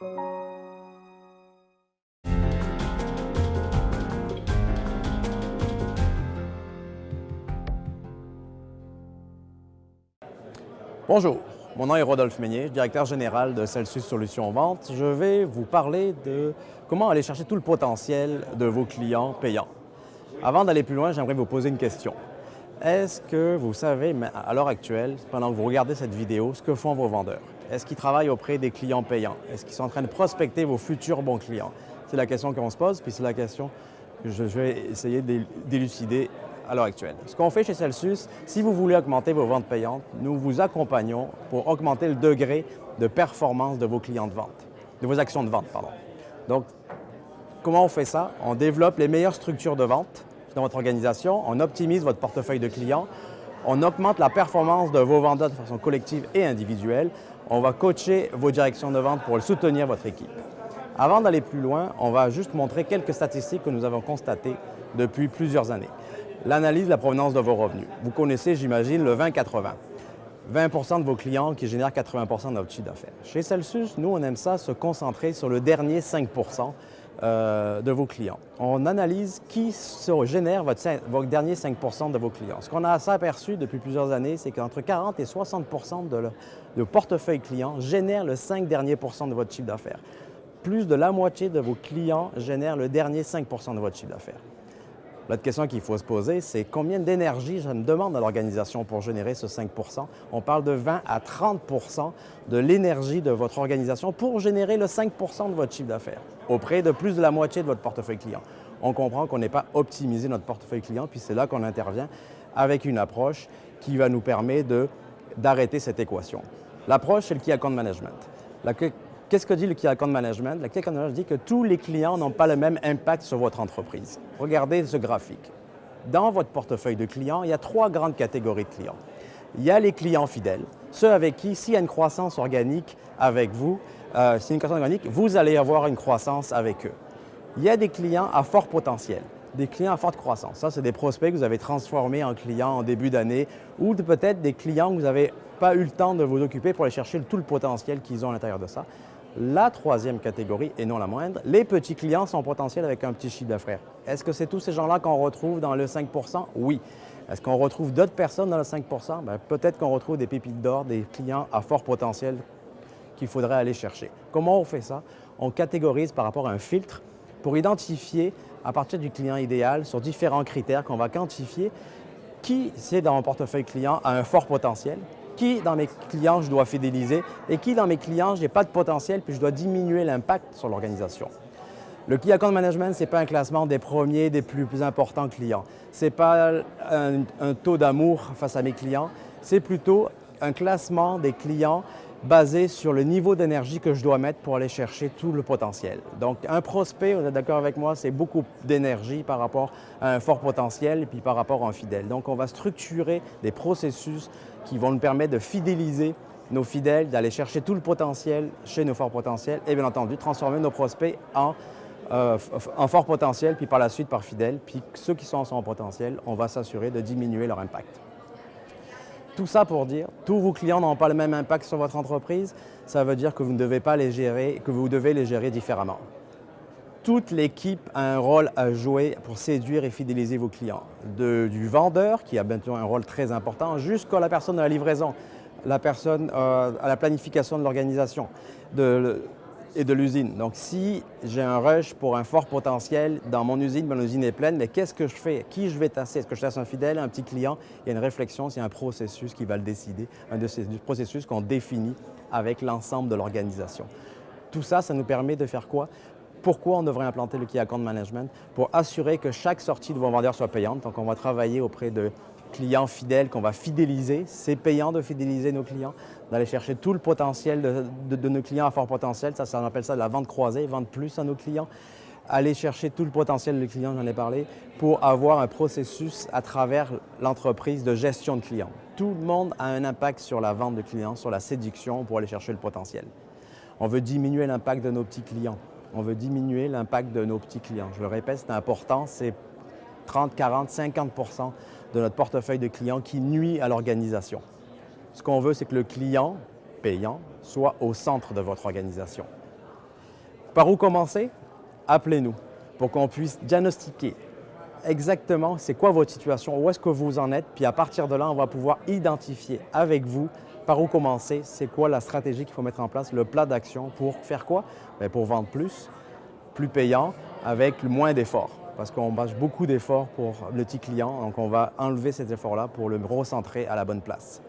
Bonjour, mon nom est Rodolphe Meunier, directeur général de Celsius Solutions Vente. Je vais vous parler de comment aller chercher tout le potentiel de vos clients payants. Avant d'aller plus loin, j'aimerais vous poser une question. Est-ce que vous savez, à l'heure actuelle, pendant que vous regardez cette vidéo, ce que font vos vendeurs? Est-ce qu'ils travaillent auprès des clients payants? Est-ce qu'ils sont en train de prospecter vos futurs bons clients? C'est la question qu'on se pose, puis c'est la question que je vais essayer d'élucider à l'heure actuelle. Ce qu'on fait chez Celsius, si vous voulez augmenter vos ventes payantes, nous vous accompagnons pour augmenter le degré de performance de vos clients de vente, de vos actions de vente, pardon. Donc, comment on fait ça? On développe les meilleures structures de vente dans votre organisation, on optimise votre portefeuille de clients, on augmente la performance de vos vendeurs de façon collective et individuelle, on va coacher vos directions de vente pour soutenir votre équipe. Avant d'aller plus loin, on va juste montrer quelques statistiques que nous avons constatées depuis plusieurs années l'analyse de la provenance de vos revenus. Vous connaissez, j'imagine, le 20-80. 20% de vos clients qui génèrent 80 de votre chiffre d'affaires. Chez Celsius, nous, on aime ça se concentrer sur le dernier 5 euh, de vos clients. On analyse qui génère votre, votre dernier 5% de vos clients. Ce qu'on a aperçu depuis plusieurs années, c'est qu'entre 40 et 60 de, de portefeuille client génèrent le 5 derniers de votre chiffre d'affaires. Plus de la moitié de vos clients génèrent le dernier 5% de votre chiffre d'affaires. L'autre question qu'il faut se poser, c'est combien d'énergie je me demande à l'organisation pour générer ce 5% On parle de 20 à 30% de l'énergie de votre organisation pour générer le 5% de votre chiffre d'affaires auprès de plus de la moitié de votre portefeuille client. On comprend qu'on n'est pas optimisé notre portefeuille client, puis c'est là qu'on intervient avec une approche qui va nous permettre d'arrêter cette équation. L'approche, c'est le Key Account Management. Qu'est-ce que dit le Key Account Management? Le Key Account Management dit que tous les clients n'ont pas le même impact sur votre entreprise. Regardez ce graphique. Dans votre portefeuille de clients, il y a trois grandes catégories de clients. Il y a les clients fidèles, ceux avec qui, s'il y a une croissance organique avec vous, euh, s'il y a une croissance organique, vous allez avoir une croissance avec eux. Il y a des clients à fort potentiel, des clients à forte croissance. Ça, c'est des prospects que vous avez transformés en clients en début d'année ou peut-être des clients que vous n'avez pas eu le temps de vous occuper pour aller chercher tout le potentiel qu'ils ont à l'intérieur de ça. La troisième catégorie, et non la moindre, les petits clients sont potentiels avec un petit chiffre d'affaires. Est-ce que c'est tous ces gens-là qu'on retrouve dans le 5% Oui. Est-ce qu'on retrouve d'autres personnes dans le 5% ben, Peut-être qu'on retrouve des pépites d'or, des clients à fort potentiel qu'il faudrait aller chercher. Comment on fait ça? On catégorise par rapport à un filtre pour identifier, à partir du client idéal, sur différents critères qu'on va quantifier, qui, c'est dans mon portefeuille client, a un fort potentiel, qui dans mes clients je dois fidéliser et qui dans mes clients je n'ai pas de potentiel puis je dois diminuer l'impact sur l'organisation. Le Key Account Management, ce n'est pas un classement des premiers, des plus, importants clients. Ce n'est pas un taux d'amour face à mes clients, c'est plutôt un classement des clients basé sur le niveau d'énergie que je dois mettre pour aller chercher tout le potentiel. Donc, un prospect, vous êtes d'accord avec moi, c'est beaucoup d'énergie par rapport à un fort potentiel et puis par rapport à un fidèle. Donc, on va structurer des processus qui vont nous permettre de fidéliser nos fidèles, d'aller chercher tout le potentiel chez nos forts potentiels et bien entendu transformer nos prospects en, euh, en fort potentiel, puis par la suite par fidèles. Puis ceux qui sont en son potentiel, on va s'assurer de diminuer leur impact. Tout ça pour dire, tous vos clients n'ont pas le même impact sur votre entreprise, ça veut dire que vous ne devez pas les gérer, que vous devez les gérer différemment toute l'équipe a un rôle à jouer pour séduire et fidéliser vos clients. du vendeur, qui a bientôt un rôle très important, jusqu'à la personne de la livraison, la personne euh, à la planification de l'organisation et de l'usine. Donc, si j'ai un rush pour un fort potentiel dans mon usine, mon usine est pleine, mais qu'est-ce que je fais? Qui je vais tasser? Est-ce que je tasse un fidèle, un petit client? Il y a une réflexion, c'est un processus qui va le décider, un de ces processus qu'on définit avec l'ensemble de l'organisation. Tout ça, ça nous permet de faire quoi? Pourquoi on devrait implanter le Key Account Management? Pour assurer que chaque sortie de vos vendeurs soit payante. Donc, on va travailler auprès de clients fidèles qu'on va fidéliser. C'est payant de fidéliser nos clients, d'aller chercher tout le potentiel de, nos clients à fort potentiel. Ça, ça, on appelle ça de la vente croisée, vendre plus à nos clients. Aller chercher tout le potentiel des clients, j'en ai parlé, pour avoir un processus à travers l'entreprise de gestion de clients. Tout le monde a un impact sur la vente de clients, sur la séduction pour aller chercher le potentiel. On veut diminuer l'impact de nos petits clients on veut diminuer l'impact de nos petits clients. Je le répète, c'est important, c'est 30, 40, 50% de notre portefeuille de clients qui nuit à l'organisation. Ce qu'on veut, c'est que le client payant soit au centre de votre organisation. par où commencer? Appelez-nous pour qu'on puisse diagnostiquer exactement c'est quoi votre situation, où est-ce que vous en êtes, puis à partir de là, on va pouvoir identifier avec vous par où commencer, c'est quoi la stratégie qu'il faut mettre en place, le plat d'action pour faire quoi? Bien, Pour vendre plus, plus payant, avec moins d'efforts. Parce qu'on bâche beaucoup d'efforts pour le petit client, donc on va enlever cet effort-là pour le recentrer à la bonne place.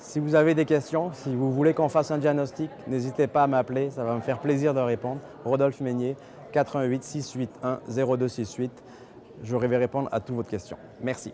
Si vous avez des questions, si vous voulez qu'on fasse un diagnostic, n'hésitez pas à m'appeler, ça va me faire plaisir de répondre. Rodolphe Meignier, 88 681 0268. Je vais répondre à toutes vos questions. Merci.